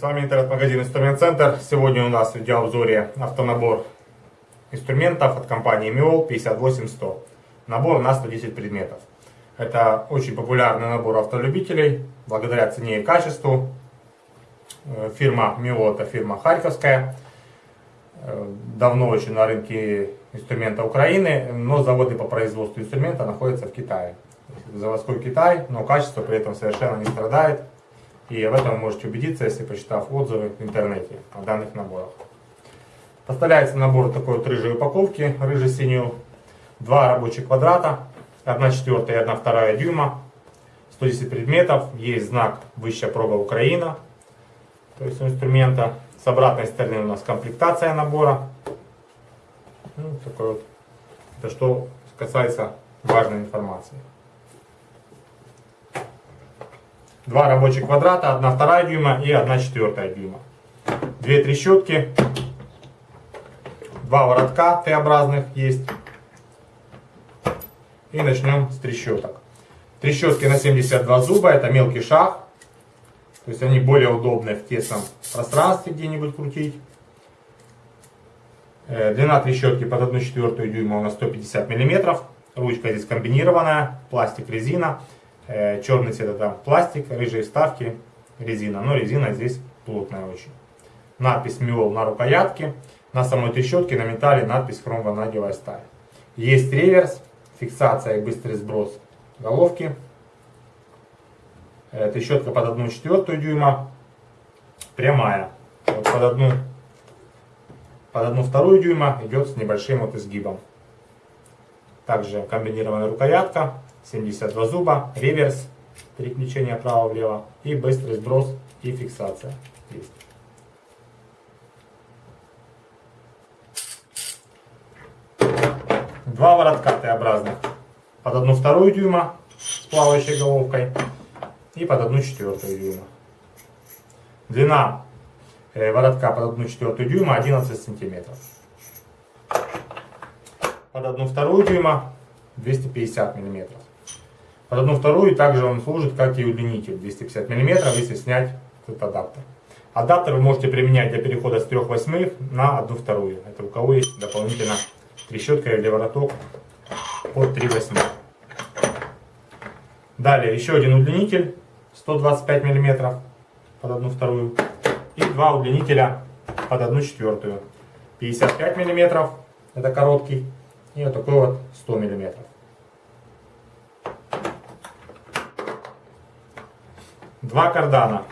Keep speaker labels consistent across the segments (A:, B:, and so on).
A: с вами интернет-магазин Инструмент Центр. Сегодня у нас в видеообзоре автонабор инструментов от компании Miol 58100. Набор на 110 предметов. Это очень популярный набор автолюбителей, благодаря цене и качеству. Э, фирма Miol это фирма харьковская. Э, давно очень на рынке инструмента Украины, но заводы по производству инструмента находятся в Китае. Заводской Китай, но качество при этом совершенно не страдает. И в этом вы можете убедиться, если почитав отзывы в интернете о данных наборах. Поставляется набор такой вот рыжей упаковки, рыжий-синюю. Два рабочих квадрата, 1 четвертая и 1 вторая дюйма. 110 предметов, есть знак «Высшая проба Украина», то есть инструмента. С обратной стороны у нас комплектация набора. Ну, такой вот. Это что касается важной информации. Два рабочих квадрата, одна вторая дюйма и одна четвертая дюйма. Две трещотки, два воротка Т-образных есть. И начнем с трещоток. Трещотки на 72 зуба, это мелкий шаг. То есть они более удобны в тесном пространстве где-нибудь крутить. Э, длина трещотки под 1 четвертую дюйма у нас 150 миллиметров. Ручка здесь комбинированная, пластик, резина. Э, черный цвет это пластик, рыжие вставки, резина. Но резина здесь плотная очень. Надпись Миол на рукоятке. На самой трещотке на металле надпись хромванадевая сталь. Есть реверс, фиксация и быстрый сброс головки. Э, трещотка под 1 четвертую дюйма. Прямая. Вот под одну под одну вторую дюйма идет с небольшим вот изгибом. Также комбинированная рукоятка, 72 зуба, реверс, переключение вправо-влево и быстрый сброс и фиксация. Есть. Два воротка Т-образных. Под одну вторую дюйма с плавающей головкой и под одну четвертую дюйма. Длина э, воротка под одну четвертую дюйма 11 сантиметров. Под одну вторую дюйма 250 миллиметров. Под одну вторую также он служит как и удлинитель 250 мм, если снять этот адаптер. Адаптер вы можете применять для перехода с 3 восьмых на 1 вторую. Это у кого есть дополнительно трещотка или вороток под 3 восьмых. Далее еще один удлинитель 125 мм под 1 вторую. И два удлинителя под 1 четвертую. 55 мм, это короткий. И вот такой вот 100 мм. Два кардана.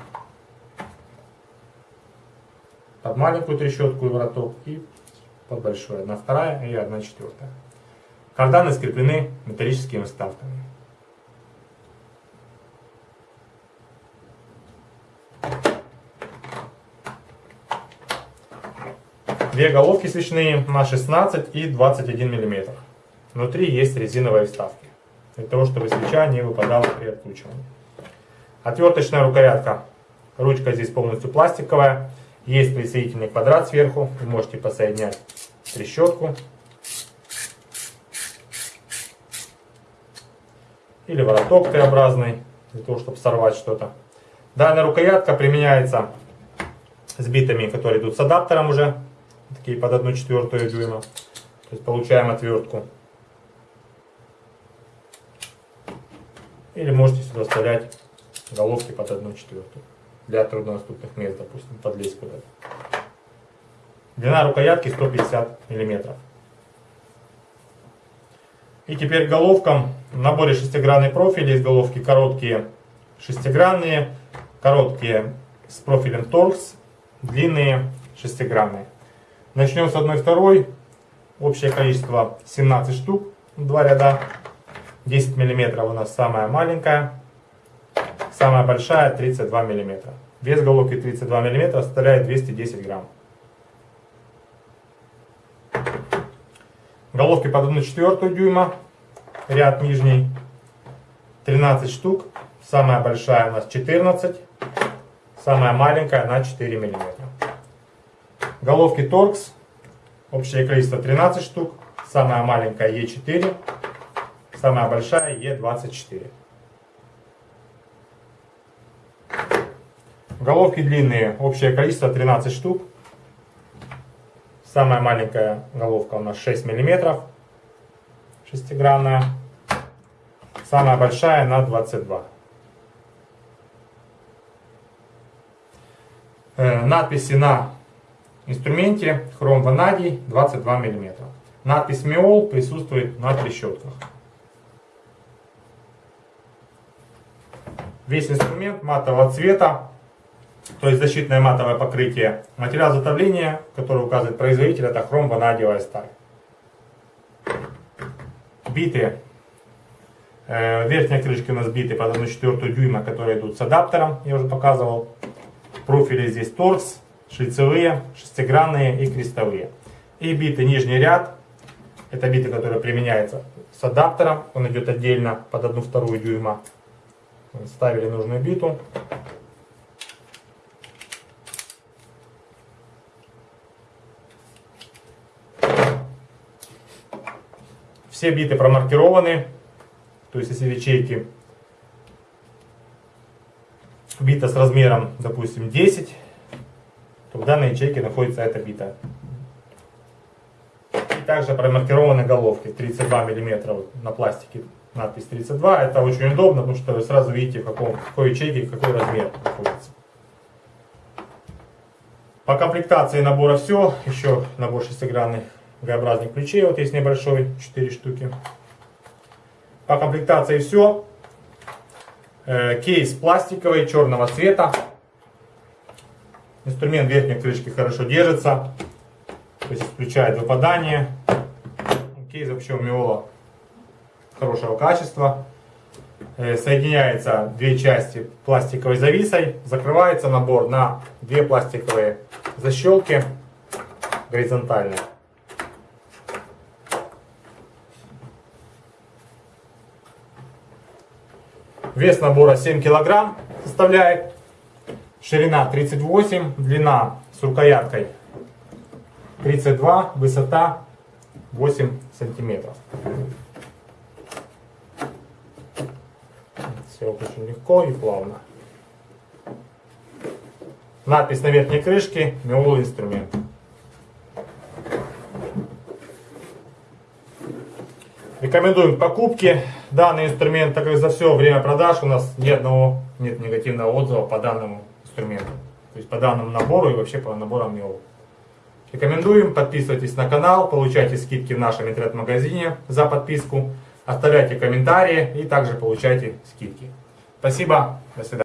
A: Под маленькую трещотку и вороток и под большую. Одна вторая и одна четвертая. Карданы скреплены металлическими вставками. Две головки свечные на 16 и 21 мм. Внутри есть резиновые вставки, для того, чтобы свеча не выпадала при откручивании. Отверточная рукоятка. Ручка здесь полностью пластиковая. Есть присоединительный квадрат сверху. Вы можете посоединять трещотку. Или вороток Т-образный, для того, чтобы сорвать что-то. Данная рукоятка применяется с битами, которые идут с адаптером уже. Такие под 1 четвертую дюйма. То есть получаем отвертку. Или можете сюда вставлять головки под 1 четвертую. Для труднодоступных мест, допустим, подлезть куда-то. Длина рукоятки 150 миллиметров. И теперь головкам в наборе шестигранный профиль. Есть головки короткие шестигранные, короткие с профилем торкс, длинные шестигранные. Начнем с одной второй. Общее количество 17 штук, два ряда. 10 миллиметров у нас самая маленькая. Самая большая 32 мм. Вес головки 32 мм составляет 210 грамм. Головки под 1 четвертую дюйма, ряд нижний, 13 штук. Самая большая у нас 14, самая маленькая на 4 мм. Головки торкс, общее количество 13 штук, самая маленькая Е4, самая большая Е24. Головки длинные, общее количество 13 штук. Самая маленькая головка у нас 6 миллиметров, шестигранная. Самая большая на 22. Э, надписи на инструменте хром ванадий 22 мм. Надпись Миол присутствует на трещотках. Весь инструмент матового цвета, то есть защитное матовое покрытие. Материал затовления, который указывает производитель, это хром ванадиевая сталь. Биты. Э, верхние крышки у нас биты под 1,4 дюйма, которые идут с адаптером, я уже показывал. Профили здесь торкс, шлицевые, шестигранные и крестовые. И биты нижний ряд. Это биты, которые применяются с адаптером. Он идет отдельно под 1,2 дюйма. Ставили нужную биту. Все биты промаркированы. То есть если ячейки бита с размером, допустим, 10, то в данной ячейке находится эта бита. И также промаркированы головки 32 мм на пластике надпись 32. Это очень удобно, потому что вы сразу видите, в, каком, в какой ячейке какой размер находится. По комплектации набора все. Еще набор шестигранных Г-образных ключей. Вот есть небольшой, 4 штуки. По комплектации все. Э, кейс пластиковый, черного цвета. Инструмент верхней крышки хорошо держится. То есть исключает выпадание. Кейс вообще у Миола хорошего качества. Э, соединяется две части пластиковой зависой. Закрывается набор на две пластиковые защелки горизонтальные. Вес набора 7 килограмм составляет. Ширина 38, длина с рукояткой 32, высота 8 сантиметров. Все очень легко и плавно. Надпись на верхней крышке Меол инструмент. Рекомендуем к покупке данный инструмент, так как за все время продаж у нас ни одного нет негативного отзыва по данному инструменту. То есть по данному набору и вообще по наборам МИО. Рекомендуем, подписывайтесь на канал, получайте скидки в нашем интернет-магазине за подписку, оставляйте комментарии и также получайте скидки. Спасибо, до свидания.